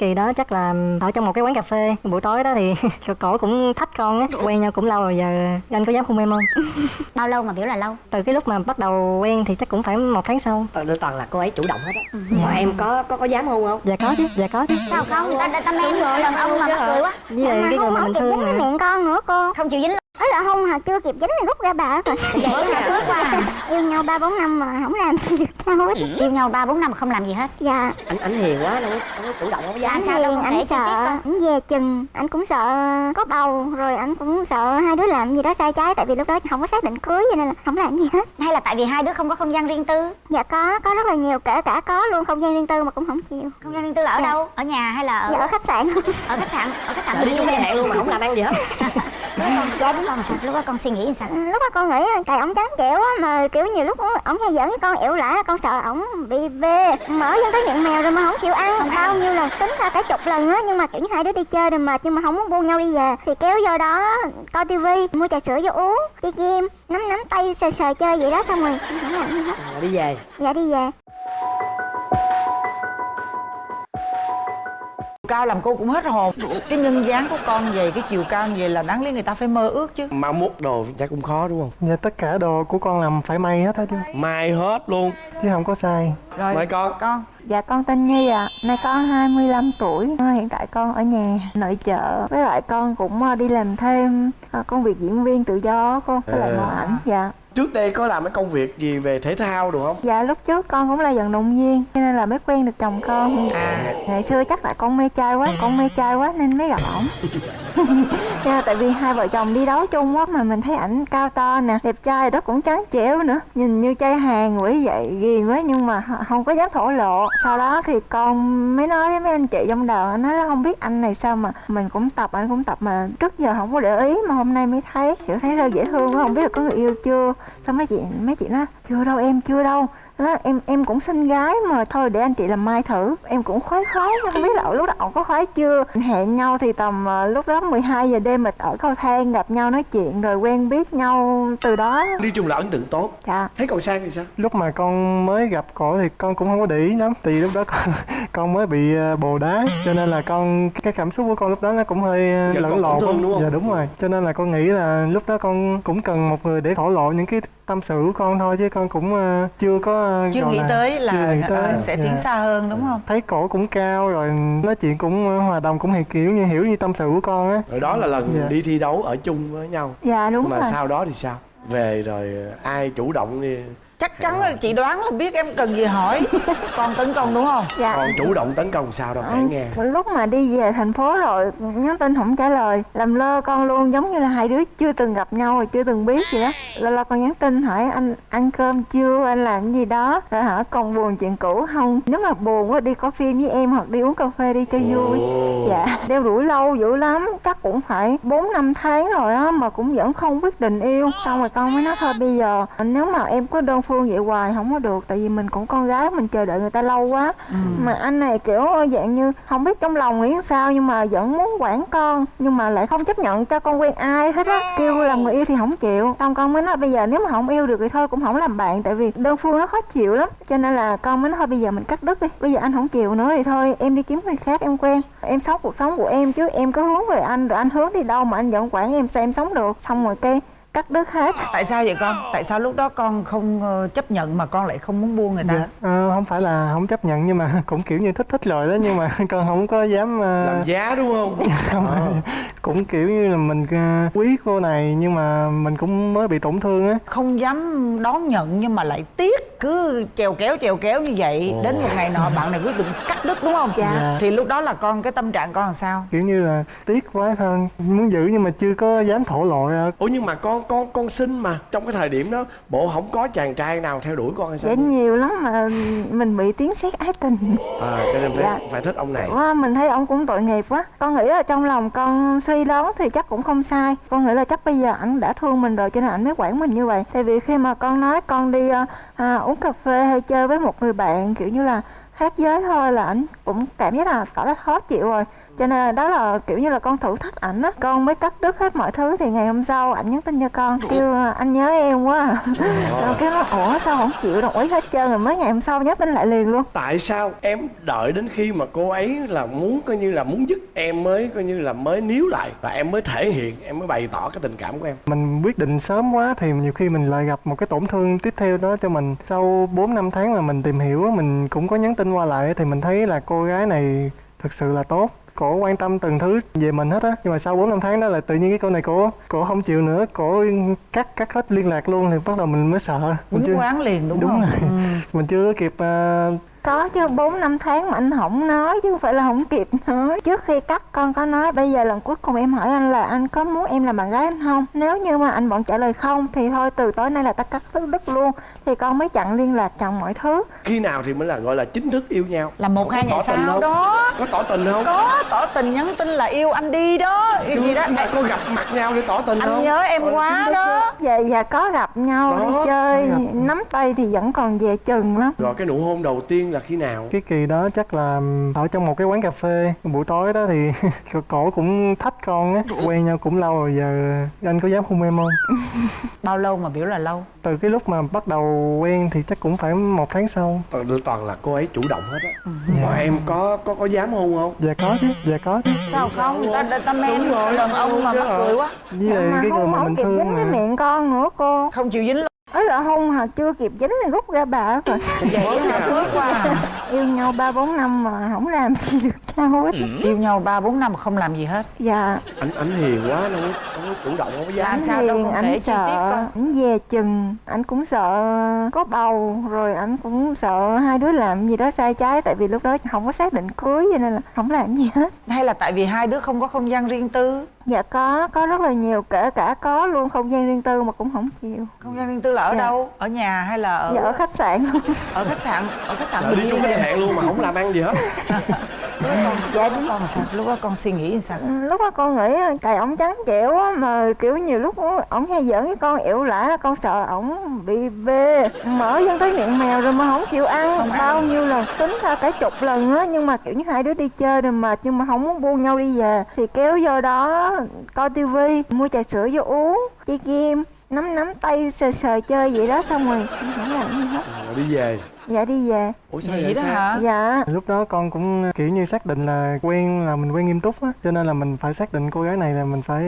kỳ đó chắc là ở trong một cái quán cà phê buổi tối đó thì cổ cũng thách con á quen nhau cũng lâu rồi giờ anh có dám hôn em không? Bao lâu mà biểu là lâu? Từ cái lúc mà bắt đầu quen thì chắc cũng phải một tháng sau. Toàn toàn là cô ấy chủ động hết á. Dạ. mà em có có có dám hôn không? Dạ có chứ dạ có chứ. Sao không? Người ta ta, ta men người đàn ông mà mắc cười quá. Với lại cái người mà mình thương cái nè miệng con nữa cô. Không chịu dính ấy là hôn hả chưa kịp dính thì rút ra bà rồi vậy là phước quá à. yêu nhau ba bốn năm mà không làm gì được nhau hết yêu nhau ba bốn năm mà không làm gì hết. Dạ. Anh anh hiền quá đâu có, chủ động không có dám. Anh sao đâu anh sợ con? anh về chừng anh cũng sợ có bầu rồi anh cũng sợ hai đứa làm gì đó sai trái tại vì lúc đó không có xác định cưới cho nên là không làm gì hết. Hay là tại vì hai đứa không có không gian riêng tư? Dạ có có rất là nhiều kể cả có luôn không gian riêng tư mà cũng không chịu. Không gian riêng tư là ở Dạ. đâu? Ở nhà hay là ở dạ ở khách sạn. Ở khách sạn. Ở khách sạn đi khách sạn luôn mà không làm ăn gì hết dạ đúng con sao lúc đó con suy nghĩ sao? Lúc đó con nghĩ tại ổng trắng trẻo á mà kiểu nhiều lúc ổng hay giỡn với con ẻo lả con sợ ổng bị bê mở vô tới miệng mèo rồi mà không chịu ăn. Bao nhiêu lần tính ra cả chục lần á nhưng mà kiểu hai đứa đi chơi rồi mệt nhưng mà không muốn buông nhau đi về. Thì kéo vô đó coi tivi mua trà sữa vô uống chơi game nắm nắm tay sờ sờ chơi vậy đó xong rồi. Không làm gì hết Rồi đi về. Dạ đi về cao làm cô cũng hết hồn. Cái nhân dáng của con vậy cái chiều cao như vậy là đáng lý người ta phải mơ ước chứ. Mau mút đồ chắc cũng khó đúng không? Dạ tất cả đồ của con làm phải may hết á chứ. Mai hết luôn. Chứ không có sai. Rồi Mời con. con. Dạ con tên Nhi ạ, nay con 25 tuổi. Ờ, Hiện tại con ở nhà nội trợ. Với lại con cũng ờ, đi làm thêm ờ, công việc diễn viên tự do cô Với lại À. mẫu ảnh. Dạ Trước đây có làm cái công việc gì về thể thao được không? Dạ lúc trước con cũng là vận động viên Cho nên là mới quen được chồng con. À. Ngày xưa chắc là con mê trai quá, con mê trai quá nên mới gặp ổng. Dạ, Tại vì hai vợ chồng đi đấu chung quá mà mình thấy ảnh cao to nè Đẹp trai đó cũng trắng trẻo nữa. Nhìn như trai hàng quỷ vậy ghiền quá nhưng mà không có dám thổ lộ. Sau đó thì con mới nói với mấy anh chị trong đoàn Nói là không biết anh này sao mà mình cũng tập, anh cũng tập mà trước giờ không có để ý Mà hôm nay mới thấy, kiểu thấy sao dễ thương Không biết là có người yêu chưa Xong mấy chị, mấy chị nói chưa đâu em chưa đâu đó, em em cũng xinh gái mà thôi để anh chị làm mai thử. Em cũng khoái khoái không biết là lúc đó ổng có khoái chưa. Hẹn nhau thì tầm ờ, lúc đó 12 giờ đêm mà ở cầu thang gặp nhau nói chuyện rồi quen biết nhau từ đó. Đi chung là ấn tượng tốt. Dạ. Thấy còn Sang thì sao? Lúc mà con mới gặp cổ thì con cũng không có để ý lắm. Thì lúc đó con, con mới bị ờ, bồ đá Cho nên là con cái cảm xúc của con lúc đó nó cũng hơi ờ, Dạ, lẫn lộn? Dạ đúng rồi. Cho nên là con nghĩ là lúc đó con cũng cần một người để thổ lộ những cái tâm sự của con thôi Chứ con cũng ờ, chưa có ờ, chưa nghĩ là- tới chưa là nghĩ tới. ờ, sẽ tiến Dạ. xa hơn đúng không Thấy cổ cũng cao rồi nói chuyện cũng hòa đồng cũng hiểu kiểu như hiểu như tâm sự của con á Rồi đó là lần Dạ. đi thi đấu ở chung với nhau dạ đúng Mà rồi sau đó thì sao? Về rồi ai chủ động đi chắc chắn là chị đoán là biết em cần gì hỏi. Con tấn công đúng không? Dạ. Còn chủ động tấn công sao đâu kể nghe. Một lúc mà đi về thành phố rồi nhắn tin không trả lời làm lơ con luôn giống như là hai đứa chưa từng gặp nhau rồi chưa từng biết gì đó. Lâu lâu con nhắn tin hỏi anh ăn cơm chưa anh làm cái gì đó rồi hỏi còn buồn chuyện cũ không? Nếu mà buồn quá đi có phim với em hoặc đi uống cà phê đi cho vui. Dạ đeo đuổi lâu dữ lắm chắc cũng phải bốn năm tháng rồi á mà cũng vẫn không quyết định yêu. Xong rồi con mới nói thôi bây giờ nếu mà em có đơn phương vậy hoài không có được tại vì mình cũng con gái mình chờ đợi người ta lâu quá. Mà anh này kiểu dạng như không biết trong lòng nghĩ sao nhưng mà vẫn muốn quản con nhưng mà lại không chấp nhận cho con quen ai hết á. Kêu làm người yêu thì không chịu. Xong con mới nói bây giờ nếu mà không yêu được thì thôi cũng không làm bạn tại vì đơn phương nó khó chịu lắm. Cho nên là con mới nói thôi bây giờ mình cắt đứt đi. Bây giờ anh không chịu nữa thì thôi em đi kiếm người khác em quen. Em sống cuộc sống của em chứ em có hướng về anh rồi anh hướng đi đâu mà anh vẫn quản em sao em sống được. Xong rồi cái cắt đứt hết tại sao vậy con tại sao lúc đó con không ờ, chấp nhận mà con lại không muốn buông người ta Dạ, ờ, không phải là không chấp nhận nhưng mà cũng kiểu như thích thích rồi đó nhưng mà con không có dám ờ, Làm giá đúng không? không Ờ. cũng kiểu như là mình ờ, quý cô này nhưng mà mình cũng mới bị tổn thương á không dám đón nhận nhưng mà lại tiếc cứ trèo kéo trèo kéo như vậy đến một ngày nọ bạn này quyết định cắt đứt đúng không Dạ. Dạ. thì lúc đó là con cái tâm trạng con làm sao kiểu như là tiếc quá thôi muốn giữ nhưng mà chưa có dám thổ lộ ra Ủa nhưng mà con con con xinh mà Trong cái thời điểm đó Bộ không có chàng trai nào theo đuổi con hay sao? dễ nhiều lắm mà mình bị tiếng xét ái tình. À cho nên phải, Dạ. phải thích ông này. Quá, mình thấy ông cũng tội nghiệp quá. Con nghĩ là trong lòng con suy đoán thì chắc cũng không sai. Con nghĩ là chắc bây giờ ảnh đã thương mình rồi cho nên ảnh mới quản mình như vậy. Tại vì khi mà con nói con đi ờ, à, uống cà phê hay chơi với một người bạn kiểu như là khác giới thôi là ảnh cũng cảm giác là tỏ ra khó chịu rồi. Cho nên là đó là kiểu như là con thử thách ảnh á. Con mới cắt đứt hết mọi thứ thì ngày hôm sau ảnh nhắn tin cho con kêu anh nhớ em quá à. rồi cái nó ủa sao không chịu đồng ý hết trơn rồi mới ngày hôm sau nhắn tin lại liền luôn. Tại sao em đợi đến khi mà cô ấy là muốn coi như là muốn dứt em mới coi như là mới níu lại và em mới thể hiện em mới bày tỏ cái tình cảm của em? Mình quyết định sớm quá thì nhiều khi mình lại gặp một cái tổn thương tiếp theo đó cho mình. Sau 4 năm tháng mà mình tìm hiểu mình cũng có nhắn tin qua lại thì mình thấy là cô gái này thực sự là tốt. Cổ quan tâm từng thứ về mình hết á. Nhưng mà sau 4 năm tháng đó là tự nhiên cái cô này cổ cổ không chịu nữa. Cổ cắt cắt hết liên lạc luôn thì bắt đầu mình mới sợ. Mình quýnh quán liền đúng, đúng không? rồi. Ừ. mình chưa kịp ờ, có chứ 4 năm tháng mà anh không nói chứ không phải là không kịp nói. Trước khi cắt con có nói bây giờ lần cuối cùng em hỏi anh là anh có muốn em làm bạn gái anh không? Nếu như mà anh vẫn trả lời không thì thôi từ tối nay là ta cắt đứt luôn. Thì con mới chặn liên lạc chặn mọi thứ. Khi nào thì mới là gọi là chính thức yêu nhau? Là một hai ngày sau đó. Có tỏ tình không? Có tỏ tình nhắn tin là yêu anh đi đó. Yêu gì đó. Mà có gặp mặt nhau để tỏ tình anh không? nhớ em là quá đó. dạ dạ có gặp nhau Đó, đi chơi nắm tay thì vẫn còn về chừng lắm. Rồi cái nụ hôn đầu tiên là khi nào? Cái kỳ đó chắc là ở trong một cái quán cà phê. Buổi tối đó thì cổ cũng thách con á quen nhau cũng lâu rồi giờ anh có dám hôn em không? Bao lâu mà biểu là lâu? Từ cái lúc mà bắt đầu quen thì chắc cũng phải một tháng sau. Toàn đưa toàn là cô ấy chủ động hết á. Dạ. mà em có có có dám hôn không? Dạ có chứ dạ có chứ. Sao không? Người ta người ta men đàn ông mà mắc cười quá. Với lại cái người mà mình thương dính cái mà. miệng con nữa cô. Không chịu dính luôn ấy là hôn hả? Chưa kịp dính thì rút ra bà rồi. Vậy hả? Phước quá yêu nhau ba bốn năm mà không làm gì được nhau hết yêu nhau ba bốn năm mà không làm gì hết. Dạ. Anh anh hiền quá đâu có, đâu có chủ động không có dám. Là sao đâu hiền con kể anh sợ anh về chừng anh cũng sợ có bầu rồi anh cũng sợ hai đứa làm gì đó sai trái tại vì lúc đó không có xác định cưới cho nên là không làm gì hết. Hay là tại vì hai đứa không có không gian riêng tư dạ có có rất là nhiều kể cả có luôn không gian riêng tư mà cũng không chịu. Không gian riêng tư là ở Dạ. đâu? Ở nhà hay là ở dạ ở khách sạn luôn. Ở khách sạn ở khách sạn Đợi đi chung khách sạn luôn mà không làm ăn gì hết. Dạ lúc con sao? Lúc đó con suy nghĩ như sao? Ừ, lúc đó con nghĩ tại ổng trắng trẻo á mà kiểu nhiều lúc ổng hay giỡn với con ẻo lả con sợ ổng bị bê mở dân tới miệng mèo rồi mà không chịu ăn. Bao nhiêu lần tính ra cả chục lần á nhưng mà kiểu như hai đứa đi chơi rồi mệt nhưng mà không muốn buông nhau đi về. Thì kéo vô đó coi tivi mua trà sữa vô uống chơi game nắm nắm tay sờ sờ chơi vậy đó xong rồi không làm gì hết. Rồi đi về. Dạ đi về ủa sao vậy vậy đó sao? hả? Dạ. Lúc đó con cũng kiểu như xác định là quen là mình quen nghiêm túc á cho nên là mình phải xác định cô gái này là mình phải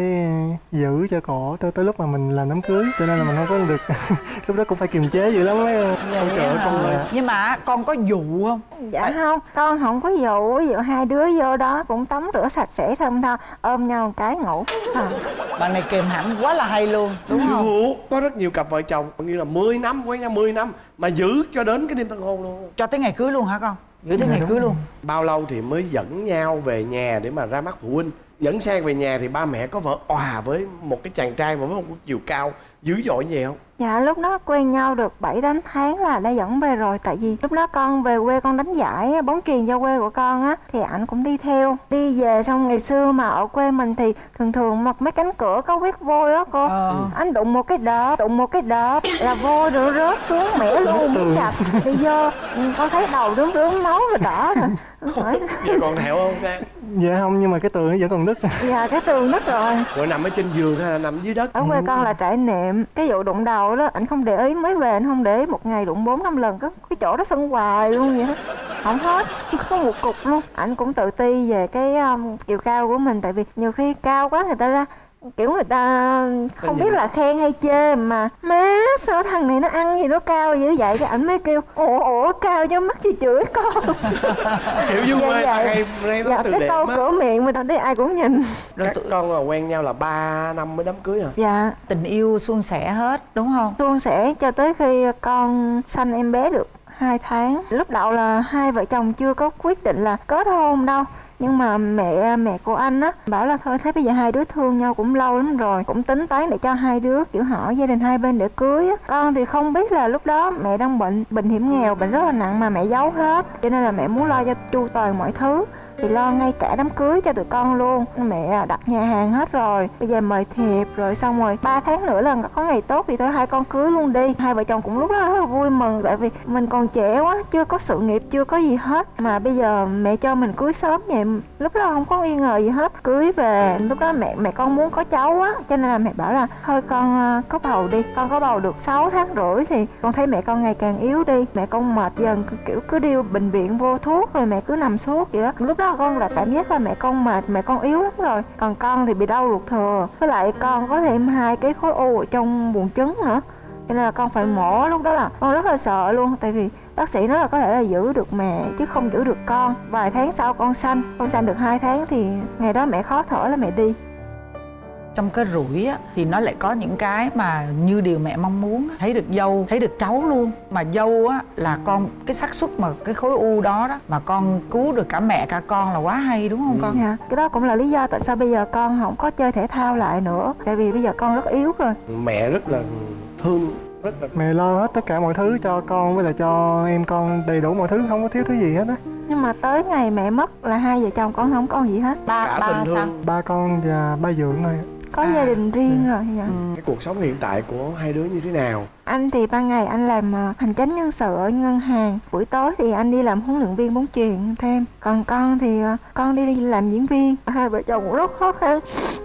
giữ cho cổ tới tới lúc mà mình làm đám cưới cho nên là mình không có được lúc đó cũng phải kiềm chế dữ lắm mấy con trời ơi, con là nhưng mà con có dụ không? Dạ không, con không có dụ, ví dụ hai đứa vô đó cũng tắm rửa sạch sẽ thơm tho, ôm nhau một cái ngủ. À, bạn này kềm hãnh quá là hay luôn đúng không? có rất nhiều cặp vợ chồng như là 10 năm quen nhau 10 năm mà giữ cho đến cái đêm tân hôn luôn. Cho tới ngày cưới luôn hả con? Giữ tới ngày cưới luôn. Bao lâu thì mới dẫn nhau về nhà để mà ra mắt phụ huynh? Dẫn sang về nhà thì ba mẹ có vợ òa với một cái chàng trai mà với một chiều cao dữ dội vậy không dạ lúc đó quen nhau được 7 8 tháng là đã dẫn về rồi tại vì lúc đó con về quê con đánh giải bóng chuyền cho quê của con á thì ảnh cũng đi theo. Đi về xong ngày xưa mà ở quê mình thì thường thường mặc mấy cánh cửa có huyết vôi á cô. Ờ. Anh đụng một cái đợp, đụng một cái đợp là vôi rồi rớt xuống mẻ luôn biết. Đi vô ừ, con thấy đầu rướm rướm máu rồi đỏ rồi. Hỏi vậy còn thẹo không? Dạ không nhưng mà cái tường nó vẫn còn nứt. Dạ cái tường nứt rồi. rồi nằm ở trên giường hay là nằm dưới đất? Ở quê con là trải nệm cái vụ đụng đầu đó anh không để ý mới về anh không để ý một ngày đụng bốn năm lần có cái chỗ đó sưng hoài luôn vậy đó. Không hết không một cục luôn. Anh cũng tự ti về cái um, chiều cao của mình tại vì nhiều khi cao quá người ta ra kiểu người ta không biết là khen hay chê mà má sao thằng này nó ăn gì nó cao dữ vậy? Cái ảnh mới kêu ủa ủa cao cho mắt chị chửi con. Kiểu dưới Dạ, quê dạ. hay dạ từ cái câu cửa miệng mà đây ai cũng nhìn. Rồi các tụi- con là quen nhau là 3 năm mới đám cưới hả? Dạ. Tình yêu suôn sẻ hết đúng không? Suôn sẻ cho tới khi con sanh em bé được 2 tháng. Lúc đầu là hai vợ chồng chưa có quyết định là kết hôn đâu nhưng mà mẹ mẹ của anh á, bảo là thôi, thấy bây giờ hai đứa thương nhau cũng lâu lắm rồi, cũng tính toán để cho hai đứa, kiểu hỏi gia đình hai bên để cưới á. Con thì không biết là lúc đó mẹ đang bệnh bệnh hiểm nghèo, bệnh rất là nặng mà mẹ giấu hết, cho nên là mẹ muốn lo cho chu toàn mọi thứ thì lo ngay cả đám cưới cho tụi con luôn. Mẹ đặt nhà hàng hết rồi. Bây giờ mời thiệp rồi xong rồi ba tháng nữa là có ngày tốt thì thôi, hai con cưới luôn đi. Hai vợ chồng cũng lúc đó rất là vui mừng, tại vì mình còn trẻ quá, chưa có sự nghiệp, chưa có gì hết. Mà bây giờ mẹ cho mình cưới sớm vậy, lúc đó không có nghi ngờ gì hết. Cưới về, lúc đó mẹ mẹ con muốn có cháu á, cho nên là mẹ bảo là thôi con ờ, có bầu đi, con có bầu được 6 tháng rưỡi thì con thấy mẹ con ngày càng yếu đi. Mẹ con mệt dần kiểu cứ đi bệnh viện vô thuốc rồi mẹ cứ nằm suốt vậy đó. Lúc đó con là cảm giác là mẹ con mệt, mẹ con yếu lắm rồi. Còn con thì bị đau ruột thừa. Với lại con có thêm hai cái khối u ở trong buồng trứng nữa. Cho nên là con phải mổ lúc đó là con rất là sợ luôn. Tại vì bác sĩ nói là có thể là giữ được mẹ chứ không giữ được con. Vài tháng sau con sanh con sanh được hai tháng thì ngày đó mẹ khó thở là mẹ đi trong cái rủi á thì nó lại có những cái mà như điều mẹ mong muốn thấy được dâu thấy được cháu luôn. Mà dâu á là con cái xác suất mà cái khối u đó đó mà con cứu được cả mẹ cả con là quá hay đúng không con? Dạ. Cái đó cũng là lý do tại sao bây giờ con không có chơi thể thao lại nữa. Tại vì bây giờ con rất yếu rồi. Mẹ rất là thương rất là mẹ lo hết tất cả mọi thứ cho con với lại cho em con đầy đủ mọi thứ không có thiếu thứ gì hết á. Nhưng mà tới ngày mẹ mất là hai vợ chồng con không còn gì hết. Ba Cả ba sao? Ba con và ba dượng thôi có À. gia đình riêng rồi dạ. cái cuộc sống hiện tại của hai đứa như thế nào? Anh thì ban ngày anh làm ờ, hành chánh nhân sự ở ngân hàng. Buổi tối thì anh đi làm huấn luyện viên bóng chuyền thêm. Còn con thì ờ, con đi làm diễn viên. Hai vợ chồng cũng rất khó khăn.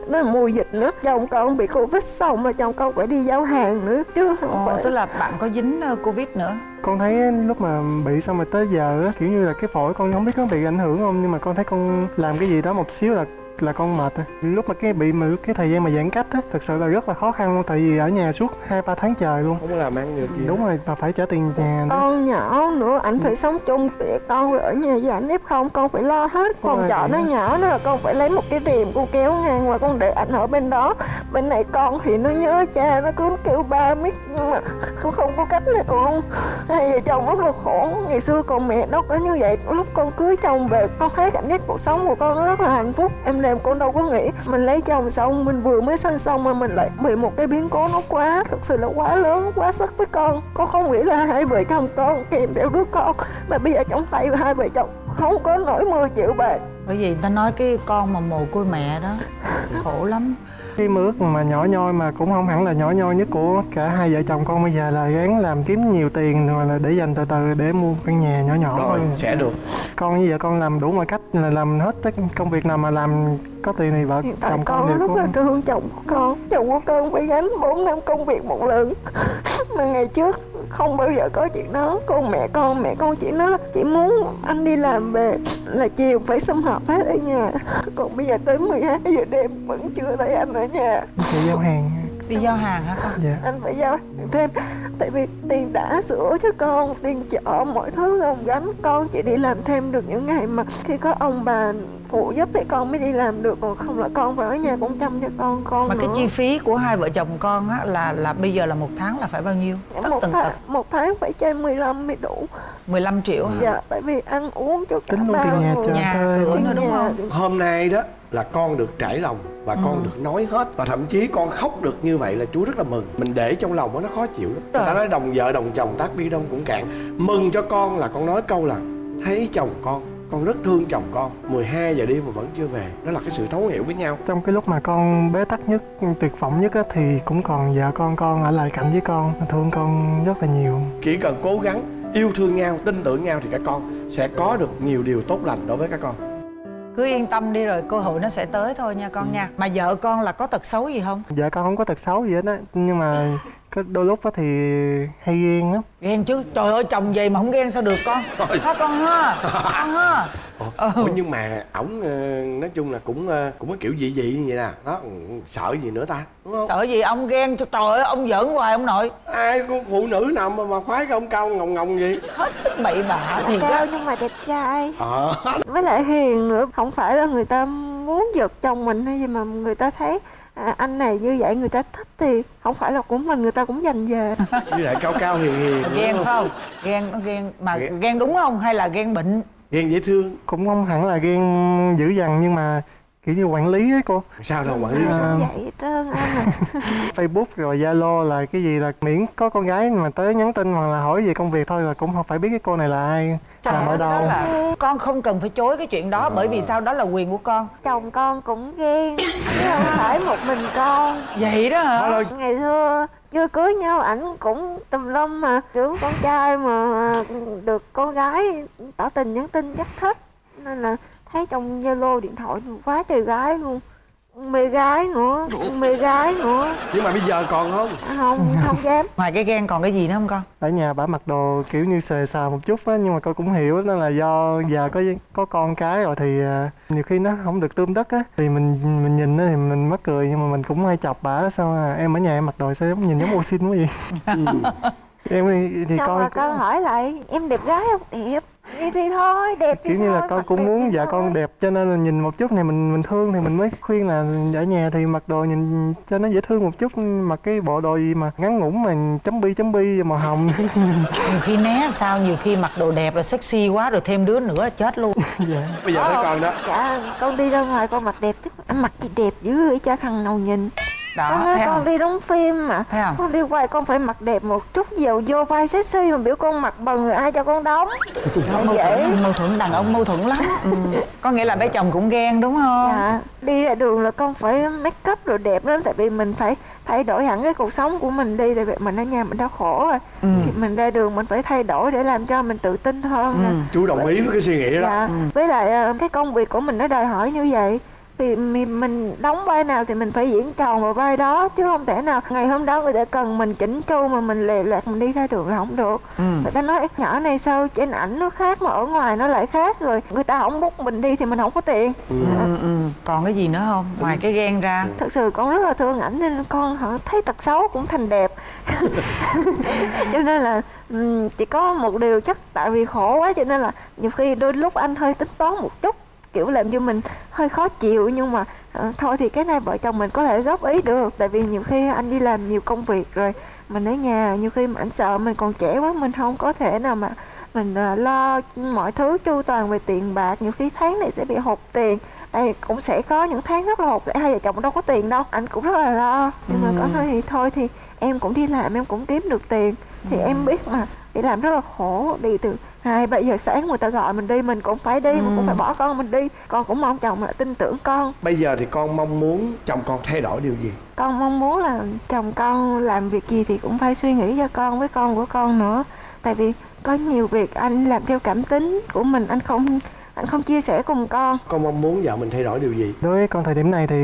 Nó là mùa dịch nữa. Chồng con bị Covid xong rồi chồng con phải đi giao hàng nữa. Chứ không Ồ, phải. tức là bạn có dính ờ, covid nữa? Con thấy lúc mà bị xong rồi tới giờ á kiểu như là cái phổi con không biết có bị ảnh hưởng không nhưng mà con thấy con làm cái gì đó một xíu là là con mệt lúc mà cái bị mà cái thời gian mà giãn cách á thực sự là rất là khó khăn luôn tại vì ở nhà suốt hai ba tháng trời luôn. Không có làm ăn được gì. Đúng rồi mà phải trả tiền nhà nữa. Con nhỏ nữa ảnh phải sống chung với con rồi ở nhà với ảnh f không con phải lo hết rồi. trọ nó nhỏ nữa là con phải lấy một cái rèm con kéo ngang và con để ảnh ở bên đó. Bên này con thì nó nhớ cha nó cứ kêu ba mít nhưng mà con không có cách nào luôn. Hai vợ chồng rất là khổ ngày xưa còn mẹ đâu có như vậy. Lúc con cưới chồng về con thấy cảm giác cuộc sống của con nó rất là hạnh phúc. Em làm con đâu có nghĩ. Mình lấy chồng xong, mình vừa mới sinh xong mà mình lại bị một cái biến cố nó quá, thực sự là quá lớn, quá sức với con. Con không nghĩ là hai vợ chồng con kèm theo đứa con, mà bây giờ trong tay hai vợ chồng không có nổi 10 triệu bạc. Bởi vì người ta nói cái con mà mồ côi mẹ đó, khổ lắm cái mơ ước mà nhỏ nhoi mà cũng không hẳn là nhỏ nhoi nhất của cả hai vợ chồng con bây giờ là gắng làm kiếm nhiều tiền rồi là để dành từ từ để mua căn nhà nhỏ nhỏ rồi sẽ được. Con với vợ con làm đủ mọi cách là làm hết tất công việc nào mà làm có tiền thì vợ hiện tại chồng con con rất là thương chồng của con. Chồng của con phải gánh 4 năm công việc một lần. Mà ngày trước không bao giờ có chuyện đó. Con mẹ con mẹ con chỉ nói là chỉ muốn anh đi làm về là chiều phải sum họp hết ở nhà còn bây giờ tới 12 giờ đêm vẫn chưa thấy anh ở nhà. Thì giao hàng đi giao hàng hả con? Dạ. Anh phải giao thêm tại vì tiền đã sữa cho con tiền chợ mọi thứ ông gánh con chỉ đi làm thêm được những ngày mà khi có ông bà phụ giúp thì con mới đi làm được còn không là con phải ở nhà cũng chăm cho con con mà cái nữa. chi phí của hai vợ chồng con á là là bây giờ là một tháng là phải bao nhiêu? Tất một tần tháng, tật. một tháng phải trên 15 mới đủ. 15 triệu hả? Dạ tại vì ăn uống cho cả tính luôn tiền nhà người. chờ Nhà cửa nữa đúng Nhà, không? hôm nay đó là con được trải lòng và con Ừ. được nói hết và thậm chí con khóc được như vậy là chú rất là mừng. Mình để trong lòng đó, nó khó chịu lắm. Người ta nói đồng vợ đồng chồng tác bi đông cũng cạn. Mừng cho con là con nói câu là thấy chồng con con rất thương chồng con. 12 giờ đêm mà vẫn chưa về. Đó là cái sự thấu hiểu với nhau. Trong cái lúc mà con bế tắc nhất tuyệt vọng nhất á, thì cũng còn vợ con con ở lại cạnh với con. Thương con rất là nhiều. Chỉ cần cố gắng yêu thương nhau tin tưởng nhau thì các con sẽ có được nhiều điều tốt lành đối với các con. Cứ yên tâm đi rồi cơ hội nó sẽ tới thôi nha con nha. Mà vợ con là có tật xấu gì không? Vợ con không có tật xấu gì hết á nhưng mà có đôi lúc á thì hay ghen lắm. Ghen chứ trời ơi chồng gì mà không ghen sao được con? Ha con ha? Con ha? Ủa, ủa, nhưng mà ổng ờ, nói chung là cũng ờ, cũng có kiểu dị dị như vậy nè. Đó ừ, sợ gì nữa ta đúng không? Sợ gì ông ghen cho trời ơi ông giỡn hoài ông nội. Ai con phụ nữ nào mà, mà khoái cái ông cao ngồng ngồng gì hết sức bậy bạ thì cao nhưng mà đẹp trai. Ờ. Với lại hiền nữa không phải là người ta muốn giật chồng mình hay gì mà người ta thấy à, anh này như vậy người ta thích thì không phải là của mình người ta cũng dành về. Với lại cao cao hiền hiền ghen phải không? Ghen nó ghen mà Ghen. ghen đúng không hay là ghen bệnh? Ghen dễ thương. Cũng không hẳn là ghen dữ dằn nhưng mà kiểu như quản lý ấy cô. Sao đâu quản lý sao? À, vậy trơn anh à Facebook rồi Zalo là cái gì là miễn có con gái mà tới nhắn tin hoặc là hỏi về công việc thôi là cũng không phải biết cái cô này là ai. Làm ở Đó đâu. là con không cần phải chối cái chuyện đó bởi vì sao? Đó là quyền của con. Chồng con cũng ghen chứ không phải một mình con. Vậy đó hả? Ngày xưa chưa cưới nhau ảnh cũng tùm lum mà kiểu con trai mà được con gái tỏ tình nhắn tin chắc thích. Nên là thấy trong zalo điện thoại quá trời gái luôn. Mê gái nữa mê gái nữa. Nhưng mà bây giờ còn không? Không không dám. Ngoài cái ghen còn cái gì nữa không con? Ở nhà bà mặc đồ kiểu như xề xà một chút á nhưng mà con cũng hiểu đó là do giờ có có con cái rồi thì à, nhiều khi nó không được tươm tất á. Thì mình mình nhìn nó thì mình mắc cười nhưng mà mình cũng hay chọc bà sao à, em ở nhà em mặc đồ sao giống nhìn giống ô xin quá vậy? Em thì, thì xong con rồi con hỏi lại em đẹp gái không? Đẹp vậy thì thôi đẹp thì kiểu như là thôi, con mặc cũng muốn dạ thôi. con đẹp cho nên là nhìn một chút này mình mình thương thì mình mới khuyên là ở nhà thì mặc đồ nhìn cho nó dễ thương một chút mặc cái bộ đồ gì mà ngắn ngủn mà chấm bi chấm bi màu hồng. Nhiều khi né sao nhiều khi mặc đồ đẹp rồi sexy quá rồi thêm đứa nữa chết luôn. Dạ. Bây giờ thấy con đó. Dạ con đi ra ngoài con mặc đẹp chứ mặc gì đẹp dữ vậy cho thằng nào nhìn đó con nói thấy con không? đi đóng phim mà. Thấy không? con đi quay con phải mặc đẹp một chút dầu vô vai sexy mà biểu con mặc bần rồi ai cho con đóng. Đó, mâu vậy thuẫn mâu thuẫn đàn ông mâu thuẫn lắm. Ừ. có nghĩa là bé chồng cũng ghen đúng không? Dạ đi ra đường là con phải make up rồi đẹp lắm tại vì mình phải thay đổi hẳn cái cuộc sống của mình đi tại vì mình ở nhà mình đau khổ rồi. Ừ. thì mình ra đường mình phải thay đổi để làm cho mình tự tin hơn. Nè. chú đồng ý với cái suy nghĩ đó. Dạ với lại ờ, cái công việc của mình nó đòi hỏi như vậy vì mi- mình đóng vai nào thì mình phải diễn tròn vào vai đó chứ không thể nào ngày hôm đó người ta cần mình chỉnh chu mà mình lề lạc mình đi ra đường là không được. Ừ. người ta nói "Ê, nhỏ này sao trên ảnh nó khác mà ở ngoài nó lại khác rồi người ta không bút mình đi thì mình không có tiền. Ừ, ừ. còn cái gì nữa không? Ngoài cái ghen ra. Thật sự con rất là thương ảnh nên con họ thấy tật xấu cũng thành đẹp. Cho nên là chỉ có một điều chắc tại vì khổ quá cho nên là nhiều khi đôi lúc anh hơi tính toán một chút kiểu làm cho mình hơi khó chịu nhưng mà ờ, thôi thì cái này vợ chồng mình có thể góp ý được. Tại vì nhiều khi anh đi làm nhiều công việc rồi mình ở nhà nhiều khi mà anh sợ mình còn trẻ quá mình không có thể nào mà mình ờ, lo mọi thứ chu toàn về tiền bạc. Nhiều khi tháng này sẽ bị hụt tiền đây cũng sẽ có những tháng rất là hụt tại hai vợ chồng đâu có tiền đâu anh cũng rất là lo. Nhưng mà có nói thì thôi thì em cũng đi làm em cũng kiếm được tiền. Thì em biết mà đi làm rất là khổ. Đi từ hai ba giờ sáng người ta gọi mình đi mình cũng phải đi mình cũng phải bỏ con mình đi. Con cũng mong chồng là tin tưởng con. Bây giờ thì con mong muốn chồng con thay đổi điều gì? Con mong muốn là chồng con làm việc gì thì cũng phải suy nghĩ cho con với con của con nữa. Tại vì có nhiều việc anh làm theo cảm tính của mình anh không anh không chia sẻ cùng con. Con mong muốn vợ mình thay đổi điều gì? Đối với con thời điểm này thì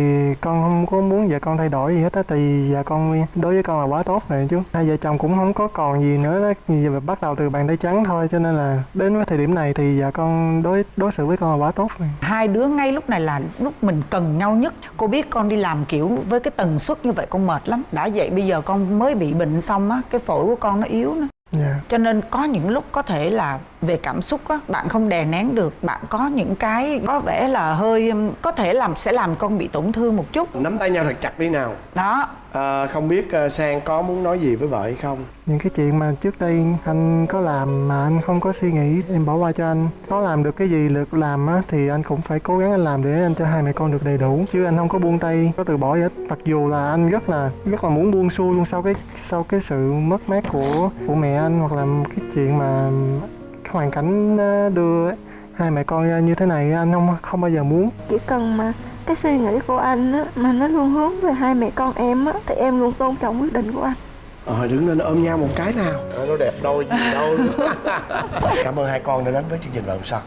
con không có muốn vợ con thay đổi gì hết á tại vợ con đối với con là quá tốt rồi chú hai vợ chồng cũng không có còn gì nữa đó. Giờ bắt đầu từ bàn tay trắng thôi cho nên là đến với thời điểm này thì vợ con đối đối xử với con là quá tốt rồi. Hai đứa ngay lúc này là lúc mình cần nhau nhất. Cô biết con đi làm kiểu với cái tần suất như vậy con mệt lắm. Đã vậy bây giờ con mới bị bệnh xong á cái phổi của con nó yếu nữa dạ. Cho nên có những lúc có thể là về cảm xúc á bạn không đè nén được bạn có những cái có vẻ là hơi có thể làm sẽ làm con bị tổn thương một chút. Nắm tay nhau thật chặt đi nào. Đó à, không biết uh, sang có muốn nói gì với vợ hay không? Những cái chuyện mà trước đây anh có làm mà anh không có suy nghĩ em bỏ qua cho anh. Có làm được cái gì được làm á thì anh cũng phải cố gắng anh làm để anh cho hai mẹ con được đầy đủ. Chứ anh không có buông tay có từ bỏ gì hết. Mặc dù là anh rất là rất là muốn buông xuôi luôn sau cái sau cái sự mất mát của của mẹ anh hoặc là cái chuyện mà cái hoàn cảnh ờ, đưa hai mẹ con ra như thế này anh không không bao giờ muốn. Chỉ cần mà cái suy nghĩ của anh á mà nó luôn hướng về hai mẹ con em á thì em luôn tôn trọng quyết định của anh. Ờ đứng lên ôm nhau một cái nào. Ờ, nó đẹp đôi gì đâu. Cảm ơn hai con đã đến với chương trình vợ hôm sau